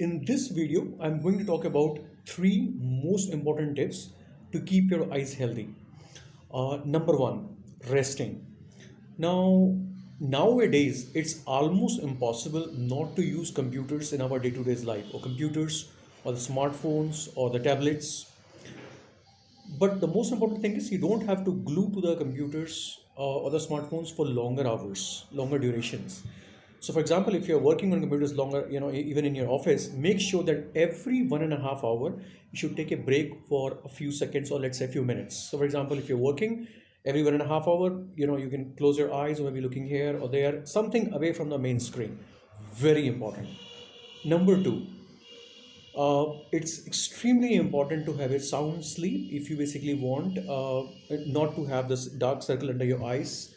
In this video, I'm going to talk about three most important tips to keep your eyes healthy. Uh, number one, resting. Now, nowadays, it's almost impossible not to use computers in our day-to-day life or computers or the smartphones or the tablets. But the most important thing is you don't have to glue to the computers uh, or the smartphones for longer hours, longer durations so for example, if you're working on computers longer, you know, even in your office, make sure that every one and a half hour, you should take a break for a few seconds or let's say a few minutes. So for example, if you're working every one and a half hour, you know, you can close your eyes or maybe looking here or there, something away from the main screen. Very important. Number two, uh, it's extremely important to have a sound sleep if you basically want uh, not to have this dark circle under your eyes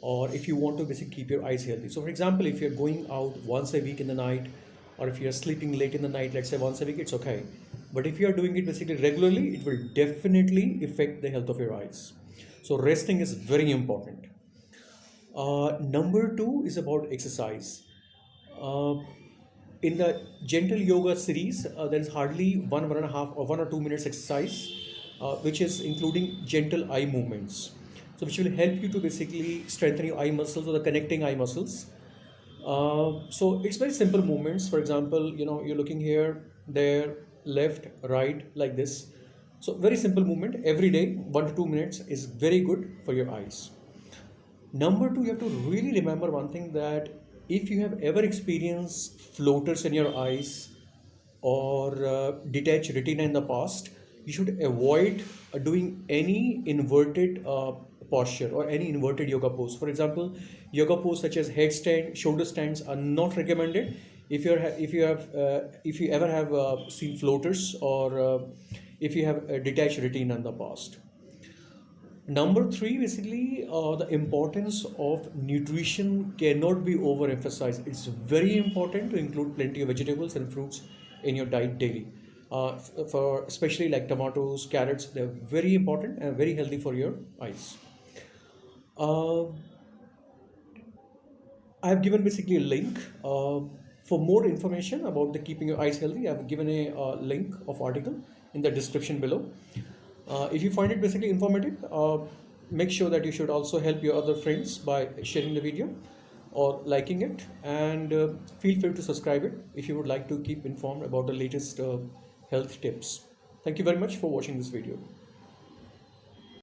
or if you want to basically keep your eyes healthy. So for example, if you're going out once a week in the night, or if you're sleeping late in the night, let's say once a week, it's okay. But if you're doing it basically regularly, it will definitely affect the health of your eyes. So resting is very important. Uh, number two is about exercise. Uh, in the gentle yoga series, uh, there is hardly one, one and a half or one or two minutes exercise, uh, which is including gentle eye movements so which will help you to basically strengthen your eye muscles or the connecting eye muscles. Uh, so it's very simple movements. For example, you know, you're looking here, there, left, right, like this. So very simple movement every day, one to two minutes is very good for your eyes. Number two, you have to really remember one thing that if you have ever experienced floaters in your eyes or uh, detached retina in the past, you should avoid doing any inverted uh, posture or any inverted yoga pose. For example, yoga pose such as headstand, shoulder stands are not recommended. If you're if you have uh, if you ever have uh, seen floaters or uh, if you have a detached retina in the past. Number three, basically, uh, the importance of nutrition cannot be overemphasized. It's very important to include plenty of vegetables and fruits in your diet daily. Uh, for especially like tomatoes, carrots, they're very important and very healthy for your eyes. Uh, I have given basically a link. Uh, for more information about the keeping your eyes healthy, I have given a uh, link of article in the description below. Uh, if you find it basically informative, uh, make sure that you should also help your other friends by sharing the video or liking it and uh, feel free to subscribe it if you would like to keep informed about the latest health tips. Thank you very much for watching this video.